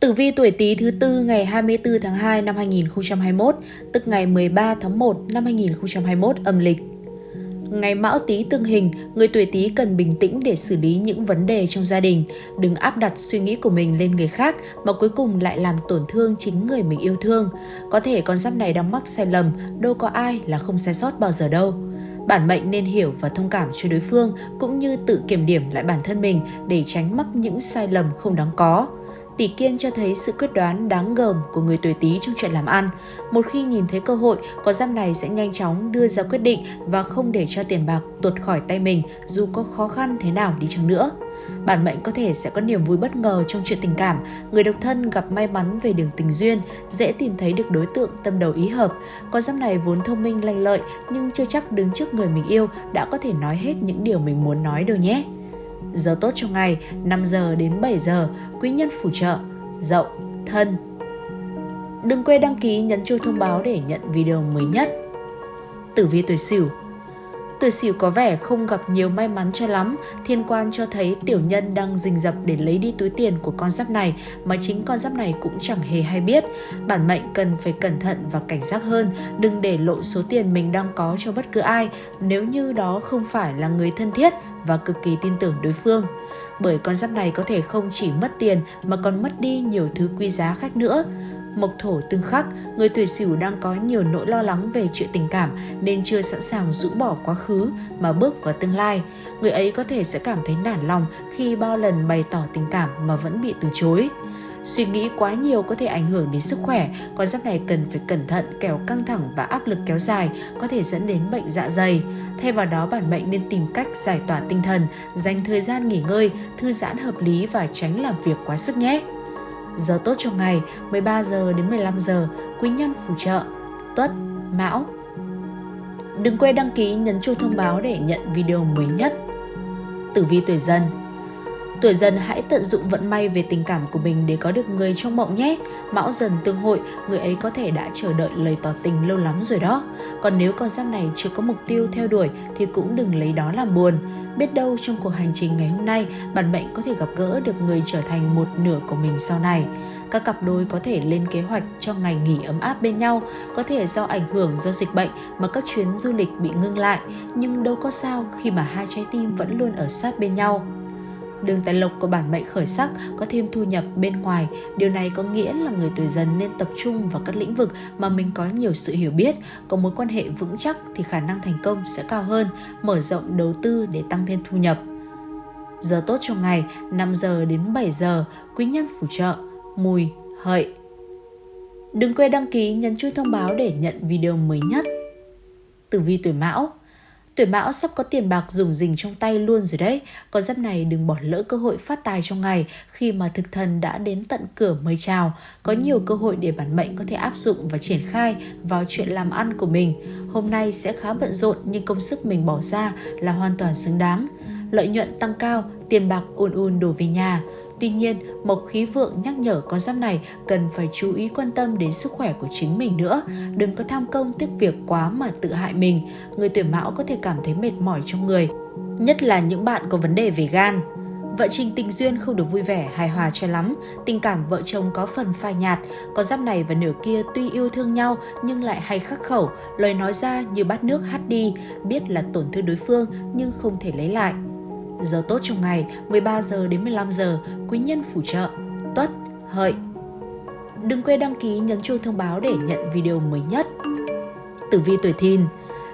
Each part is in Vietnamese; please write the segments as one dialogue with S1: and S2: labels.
S1: Tử vi tuổi Tý thứ tư ngày 24 tháng 2 năm 2021, tức ngày 13 tháng 1 năm 2021 âm lịch. Ngày Mão Tý tương hình, người tuổi Tý cần bình tĩnh để xử lý những vấn đề trong gia đình, đừng áp đặt suy nghĩ của mình lên người khác mà cuối cùng lại làm tổn thương chính người mình yêu thương. Có thể con giáp này đang mắc sai lầm, đâu có ai là không sai sót bao giờ đâu. Bản mệnh nên hiểu và thông cảm cho đối phương cũng như tự kiểm điểm lại bản thân mình để tránh mắc những sai lầm không đáng có. Tỷ kiên cho thấy sự quyết đoán đáng gờm của người tuổi Tý trong chuyện làm ăn. Một khi nhìn thấy cơ hội, con giáp này sẽ nhanh chóng đưa ra quyết định và không để cho tiền bạc tuột khỏi tay mình dù có khó khăn thế nào đi chăng nữa. Bản mệnh có thể sẽ có niềm vui bất ngờ trong chuyện tình cảm, người độc thân gặp may mắn về đường tình duyên, dễ tìm thấy được đối tượng tâm đầu ý hợp. Con giáp này vốn thông minh lanh lợi nhưng chưa chắc đứng trước người mình yêu đã có thể nói hết những điều mình muốn nói đâu nhé. Giờ tốt trong ngày 5 giờ đến 7 giờ, quý nhân phù trợ, dậu, thân. Đừng quên đăng ký nhấn chuông thông báo để nhận video mới nhất. Tử vi tuổi Sửu Tuổi Sửu có vẻ không gặp nhiều may mắn cho lắm, thiên quan cho thấy tiểu nhân đang rình rập để lấy đi túi tiền của con giáp này mà chính con giáp này cũng chẳng hề hay biết. Bản mệnh cần phải cẩn thận và cảnh giác hơn, đừng để lộ số tiền mình đang có cho bất cứ ai nếu như đó không phải là người thân thiết và cực kỳ tin tưởng đối phương. Bởi con giáp này có thể không chỉ mất tiền mà còn mất đi nhiều thứ quý giá khác nữa. Mộc thổ tương khắc, người tuổi sửu đang có nhiều nỗi lo lắng về chuyện tình cảm nên chưa sẵn sàng rũ bỏ quá khứ mà bước vào tương lai. Người ấy có thể sẽ cảm thấy nản lòng khi bao lần bày tỏ tình cảm mà vẫn bị từ chối. Suy nghĩ quá nhiều có thể ảnh hưởng đến sức khỏe, con giáp này cần phải cẩn thận kẻo căng thẳng và áp lực kéo dài có thể dẫn đến bệnh dạ dày. Thay vào đó bản mệnh nên tìm cách giải tỏa tinh thần, dành thời gian nghỉ ngơi, thư giãn hợp lý và tránh làm việc quá sức nhé. Giờ tốt trong ngày 13 giờ đến 15 giờ, quý nhân phù trợ, tuất, mão. Đừng quên đăng ký nhấn chuông thông báo để nhận video mới nhất. Tử vi tuổi dần Tuổi dần hãy tận dụng vận may về tình cảm của mình để có được người trong mộng nhé. Mão dần tương hội, người ấy có thể đã chờ đợi lời tỏ tình lâu lắm rồi đó. Còn nếu con giáp này chưa có mục tiêu theo đuổi thì cũng đừng lấy đó làm buồn. Biết đâu trong cuộc hành trình ngày hôm nay, bạn mệnh có thể gặp gỡ được người trở thành một nửa của mình sau này. Các cặp đôi có thể lên kế hoạch cho ngày nghỉ ấm áp bên nhau, có thể do ảnh hưởng do dịch bệnh mà các chuyến du lịch bị ngưng lại, nhưng đâu có sao khi mà hai trái tim vẫn luôn ở sát bên nhau. Đường tài lộc của bản mệnh khởi sắc có thêm thu nhập bên ngoài. Điều này có nghĩa là người tuổi dần nên tập trung vào các lĩnh vực mà mình có nhiều sự hiểu biết, có mối quan hệ vững chắc thì khả năng thành công sẽ cao hơn, mở rộng đầu tư để tăng thêm thu nhập. Giờ tốt trong ngày 5 giờ đến 7 giờ, quý nhân phù trợ, mùi, hợi. Đừng quên đăng ký nhấn chuông thông báo để nhận video mới nhất. Tử vi tuổi Mão Tuổi mão sắp có tiền bạc dùng dình trong tay luôn rồi đấy. Con giáp này đừng bỏ lỡ cơ hội phát tài trong ngày khi mà thực thần đã đến tận cửa mời chào. Có nhiều cơ hội để bản mệnh có thể áp dụng và triển khai vào chuyện làm ăn của mình. Hôm nay sẽ khá bận rộn nhưng công sức mình bỏ ra là hoàn toàn xứng đáng. Lợi nhuận tăng cao, tiền bạc ùn ùn đổ về nhà. Tuy nhiên, Mộc Khí Vượng nhắc nhở con giáp này cần phải chú ý quan tâm đến sức khỏe của chính mình nữa. Đừng có tham công tiếc việc quá mà tự hại mình. Người tuổi mão có thể cảm thấy mệt mỏi trong người, nhất là những bạn có vấn đề về gan. Vợ trình tình duyên không được vui vẻ, hài hòa cho lắm, tình cảm vợ chồng có phần phai nhạt, con giáp này và nửa kia tuy yêu thương nhau nhưng lại hay khắc khẩu, lời nói ra như bát nước hắt đi, biết là tổn thương đối phương nhưng không thể lấy lại. Giờ tốt trong ngày 13 giờ đến 15 giờ, quý nhân phù trợ, tuất, hợi. Đừng quên đăng ký nhấn chuông thông báo để nhận video mới nhất. Tử vi tuổi thìn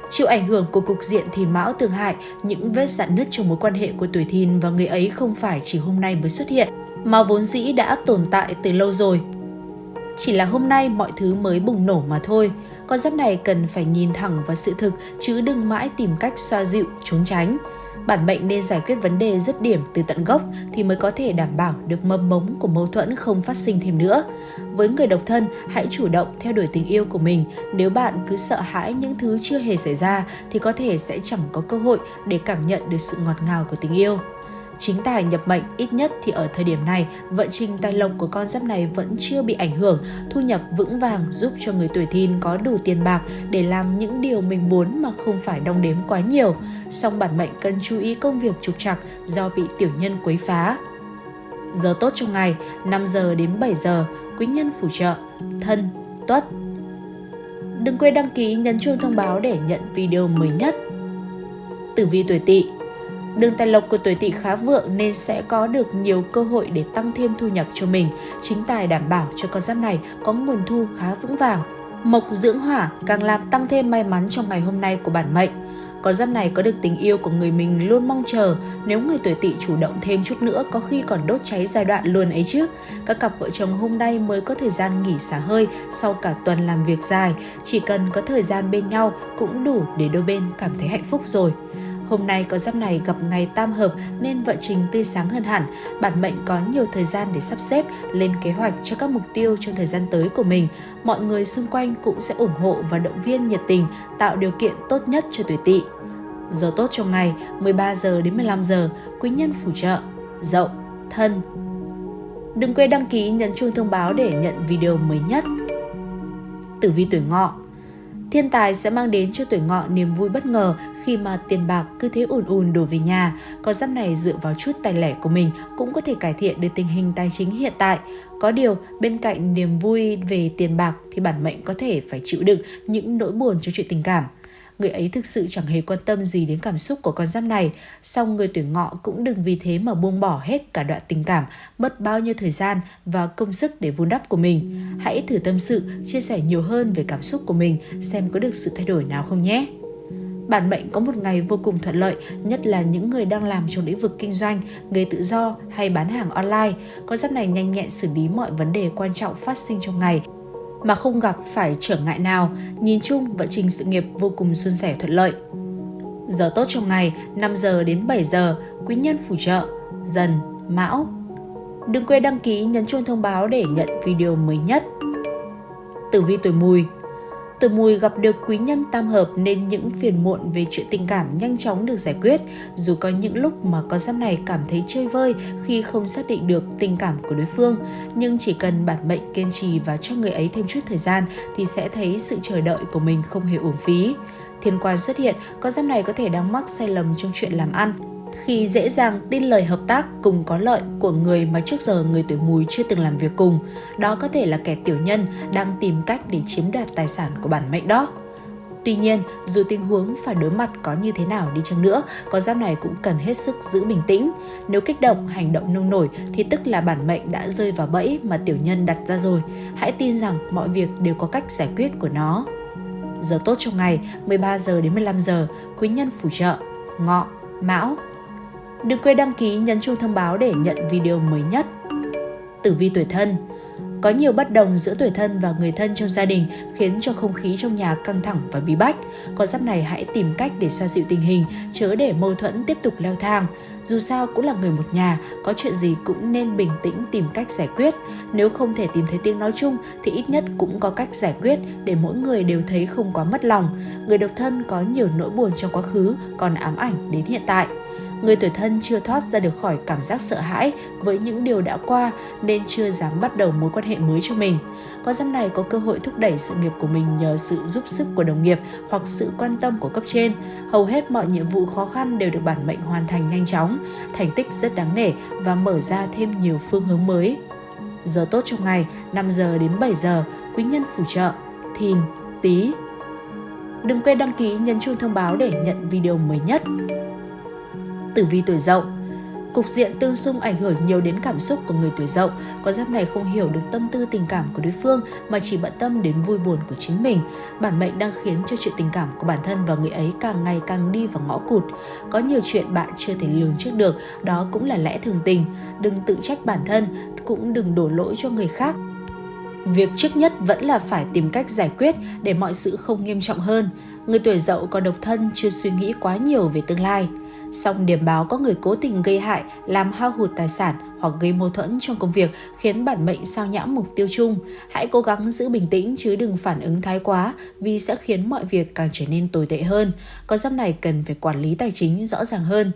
S1: Chịu ảnh hưởng của cục diện thì mão tương hại, những vết dạn nứt trong mối quan hệ của tuổi thìn và người ấy không phải chỉ hôm nay mới xuất hiện, mà vốn dĩ đã tồn tại từ lâu rồi. Chỉ là hôm nay mọi thứ mới bùng nổ mà thôi. Con giáp này cần phải nhìn thẳng vào sự thực chứ đừng mãi tìm cách xoa dịu, trốn tránh bản mệnh nên giải quyết vấn đề dứt điểm từ tận gốc thì mới có thể đảm bảo được mầm mống của mâu thuẫn không phát sinh thêm nữa. Với người độc thân, hãy chủ động theo đuổi tình yêu của mình. Nếu bạn cứ sợ hãi những thứ chưa hề xảy ra thì có thể sẽ chẳng có cơ hội để cảm nhận được sự ngọt ngào của tình yêu. Chính tài nhập mệnh ít nhất thì ở thời điểm này, vận trình tài lộc của con giáp này vẫn chưa bị ảnh hưởng, thu nhập vững vàng giúp cho người tuổi thìn có đủ tiền bạc để làm những điều mình muốn mà không phải đong đếm quá nhiều. Song bản mệnh cần chú ý công việc trục trặc do bị tiểu nhân quấy phá. Giờ tốt trong ngày 5 giờ đến 7 giờ, quý nhân phù trợ, thân, tuất. Đừng quên đăng ký nhấn chuông thông báo để nhận video mới nhất. Tử vi tuổi Tỵ Đường tài lộc của tuổi Tỵ khá vượng nên sẽ có được nhiều cơ hội để tăng thêm thu nhập cho mình. Chính tài đảm bảo cho con giáp này có nguồn thu khá vững vàng. Mộc dưỡng hỏa càng làm tăng thêm may mắn trong ngày hôm nay của bản mệnh. Con giáp này có được tình yêu của người mình luôn mong chờ, nếu người tuổi tỵ chủ động thêm chút nữa có khi còn đốt cháy giai đoạn luôn ấy chứ. Các cặp vợ chồng hôm nay mới có thời gian nghỉ xả hơi sau cả tuần làm việc dài, chỉ cần có thời gian bên nhau cũng đủ để đôi bên cảm thấy hạnh phúc rồi. Hôm nay có giáp này gặp ngày tam hợp nên vận trình tươi sáng hơn hẳn. Bản mệnh có nhiều thời gian để sắp xếp, lên kế hoạch cho các mục tiêu trong thời gian tới của mình. Mọi người xung quanh cũng sẽ ủng hộ và động viên nhiệt tình, tạo điều kiện tốt nhất cho tuổi tỵ. Giờ tốt trong ngày 13 giờ đến 15 giờ, quý nhân phù trợ, dậu, thân. Đừng quên đăng ký nhấn chuông thông báo để nhận video mới nhất. Tử vi tuổi ngọ Thiên tài sẽ mang đến cho tuổi ngọ niềm vui bất ngờ khi mà tiền bạc cứ thế ùn ùn đổ về nhà. Có giáp này dựa vào chút tài lẻ của mình cũng có thể cải thiện được tình hình tài chính hiện tại. Có điều, bên cạnh niềm vui về tiền bạc thì bản mệnh có thể phải chịu đựng những nỗi buồn cho chuyện tình cảm người ấy thực sự chẳng hề quan tâm gì đến cảm xúc của con giáp này. Song người tuổi ngọ cũng đừng vì thế mà buông bỏ hết cả đoạn tình cảm, mất bao nhiêu thời gian và công sức để vun đắp của mình. Hãy thử tâm sự, chia sẻ nhiều hơn về cảm xúc của mình, xem có được sự thay đổi nào không nhé. Bản mệnh có một ngày vô cùng thuận lợi, nhất là những người đang làm trong lĩnh vực kinh doanh, nghề tự do hay bán hàng online. Con giáp này nhanh nhẹn xử lý mọi vấn đề quan trọng phát sinh trong ngày, mà không gặp phải trở ngại nào, nhìn chung vận trình sự nghiệp vô cùng suôn sẻ thuận lợi. Giờ tốt trong ngày 5 giờ đến 7 giờ, quý nhân phù trợ, dần, mão. Đừng quên đăng ký nhấn chuông thông báo để nhận video mới nhất. Tử vi tuổi mùi Tuổi mùi gặp được quý nhân tam hợp nên những phiền muộn về chuyện tình cảm nhanh chóng được giải quyết, dù có những lúc mà con giáp này cảm thấy chơi vơi khi không xác định được tình cảm của đối phương, nhưng chỉ cần bản mệnh kiên trì và cho người ấy thêm chút thời gian thì sẽ thấy sự chờ đợi của mình không hề uổng phí. Thiên quan xuất hiện, con giáp này có thể đang mắc sai lầm trong chuyện làm ăn, khi dễ dàng tin lời hợp tác cùng có lợi của người mà trước giờ người tuổi mùi chưa từng làm việc cùng. Đó có thể là kẻ tiểu nhân đang tìm cách để chiếm đoạt tài sản của bản mệnh đó. Tuy nhiên, dù tình huống phải đối mặt có như thế nào đi chăng nữa, con giáp này cũng cần hết sức giữ bình tĩnh. Nếu kích động, hành động nông nổi thì tức là bản mệnh đã rơi vào bẫy mà tiểu nhân đặt ra rồi. Hãy tin rằng mọi việc đều có cách giải quyết của nó. Giờ tốt trong ngày 13 giờ đến 15 giờ, quý nhân phù trợ, ngọ, mão, Đừng quên đăng ký nhấn chuông thông báo để nhận video mới nhất. Tử vi tuổi thân có nhiều bất đồng giữa tuổi thân và người thân trong gia đình khiến cho không khí trong nhà căng thẳng và bí bách. Con giáp này hãy tìm cách để xoa dịu tình hình, chớ để mâu thuẫn tiếp tục leo thang. Dù sao cũng là người một nhà, có chuyện gì cũng nên bình tĩnh tìm cách giải quyết. Nếu không thể tìm thấy tiếng nói chung thì ít nhất cũng có cách giải quyết để mỗi người đều thấy không quá mất lòng. Người độc thân có nhiều nỗi buồn trong quá khứ còn ám ảnh đến hiện tại người tuổi thân chưa thoát ra được khỏi cảm giác sợ hãi với những điều đã qua nên chưa dám bắt đầu mối quan hệ mới cho mình. Con giáp này có cơ hội thúc đẩy sự nghiệp của mình nhờ sự giúp sức của đồng nghiệp hoặc sự quan tâm của cấp trên. Hầu hết mọi nhiệm vụ khó khăn đều được bản mệnh hoàn thành nhanh chóng, thành tích rất đáng nể và mở ra thêm nhiều phương hướng mới. Giờ tốt trong ngày 5 giờ đến 7 giờ, quý nhân phù trợ, thìn, tí. Đừng quên đăng ký nhấn chuông thông báo để nhận video mới nhất tử vi tuổi dậu. Cục diện tương xung ảnh hưởng nhiều đến cảm xúc của người tuổi dậu. Con giáp này không hiểu được tâm tư tình cảm của đối phương mà chỉ bận tâm đến vui buồn của chính mình. Bản mệnh đang khiến cho chuyện tình cảm của bản thân và người ấy càng ngày càng đi vào ngõ cụt. Có nhiều chuyện bạn chưa thể lường trước được, đó cũng là lẽ thường tình. Đừng tự trách bản thân, cũng đừng đổ lỗi cho người khác. Việc trước nhất vẫn là phải tìm cách giải quyết để mọi sự không nghiêm trọng hơn. Người tuổi dậu còn độc thân chưa suy nghĩ quá nhiều về tương lai. Song điểm báo có người cố tình gây hại, làm hao hụt tài sản hoặc gây mâu thuẫn trong công việc khiến bản mệnh sao nhãng mục tiêu chung. Hãy cố gắng giữ bình tĩnh chứ đừng phản ứng thái quá vì sẽ khiến mọi việc càng trở nên tồi tệ hơn. Con giáp này cần phải quản lý tài chính rõ ràng hơn.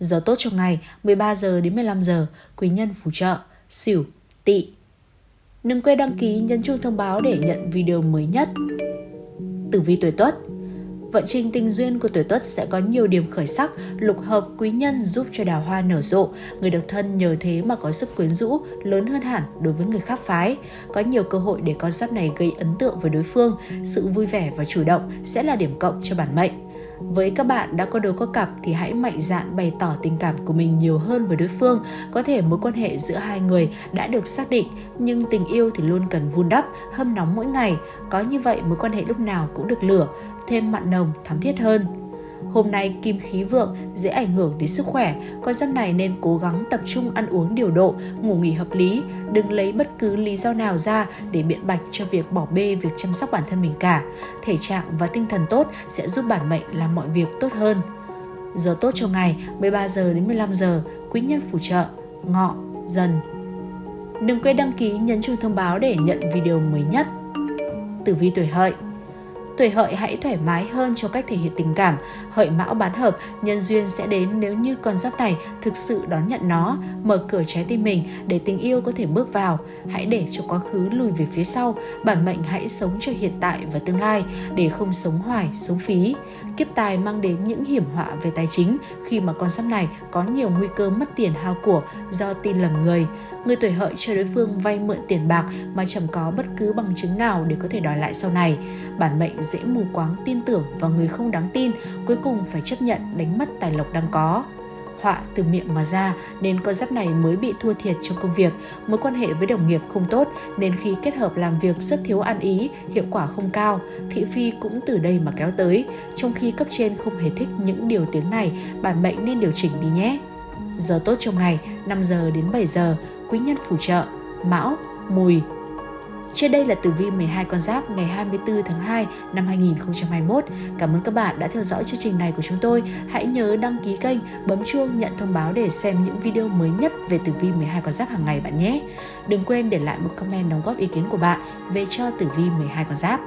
S1: Giờ tốt trong ngày 13 giờ đến 15 giờ, quý nhân phù trợ, xỉu, tỵ. Đừng quên đăng ký nhấn chuông thông báo để nhận video mới nhất. Tử vi tuổi Tuất Vận trình tình duyên của tuổi Tuất sẽ có nhiều điểm khởi sắc, lục hợp quý nhân giúp cho đào hoa nở rộ. Người độc thân nhờ thế mà có sức quyến rũ lớn hơn hẳn đối với người khác phái. Có nhiều cơ hội để con giáp này gây ấn tượng với đối phương. Sự vui vẻ và chủ động sẽ là điểm cộng cho bản mệnh. Với các bạn đã có đôi có cặp thì hãy mạnh dạn bày tỏ tình cảm của mình nhiều hơn với đối phương. Có thể mối quan hệ giữa hai người đã được xác định, nhưng tình yêu thì luôn cần vun đắp, hâm nóng mỗi ngày. Có như vậy mối quan hệ lúc nào cũng được lửa, thêm mặn nồng, thắm thiết hơn. Hôm nay kim khí vượng dễ ảnh hưởng đến sức khỏe, con giáp này nên cố gắng tập trung ăn uống điều độ, ngủ nghỉ hợp lý, đừng lấy bất cứ lý do nào ra để biện bạch cho việc bỏ bê việc chăm sóc bản thân mình cả. Thể trạng và tinh thần tốt sẽ giúp bản mệnh làm mọi việc tốt hơn. Giờ tốt trong ngày 13 giờ đến 15 giờ, quý nhân phù trợ, ngọ, dần. Đừng quên đăng ký nhấn chuông thông báo để nhận video mới nhất. Tử vi tuổi hợi Tuổi hợi hãy thoải mái hơn cho cách thể hiện tình cảm. Hợi mão bán hợp, nhân duyên sẽ đến nếu như con giáp này thực sự đón nhận nó, mở cửa trái tim mình để tình yêu có thể bước vào. Hãy để cho quá khứ lùi về phía sau, bản mệnh hãy sống cho hiện tại và tương lai để không sống hoài, sống phí. Kiếp tài mang đến những hiểm họa về tài chính khi mà con giáp này có nhiều nguy cơ mất tiền hao của do tin lầm người. Người tuổi hợi cho đối phương vay mượn tiền bạc mà chẳng có bất cứ bằng chứng nào để có thể đòi lại sau này. Bản mệnh dễ mù quáng tin tưởng vào người không đáng tin, cuối cùng phải chấp nhận đánh mất tài lộc đang có họa từ miệng mà ra nên con giáp này mới bị thua thiệt trong công việc. Mối quan hệ với đồng nghiệp không tốt nên khi kết hợp làm việc rất thiếu ăn ý, hiệu quả không cao. Thị phi cũng từ đây mà kéo tới. Trong khi cấp trên không hề thích những điều tiếng này, bản mệnh nên điều chỉnh đi nhé. Giờ tốt trong ngày 5 giờ đến 7 giờ, quý nhân phù trợ, mão, mùi, trên đây là tử vi 12 con giáp ngày 24 tháng 2 năm 2021. Cảm ơn các bạn đã theo dõi chương trình này của chúng tôi. Hãy nhớ đăng ký kênh, bấm chuông nhận thông báo để xem những video mới nhất về tử vi 12 con giáp hàng ngày bạn nhé. Đừng quên để lại một comment đóng góp ý kiến của bạn về cho tử vi 12 con giáp.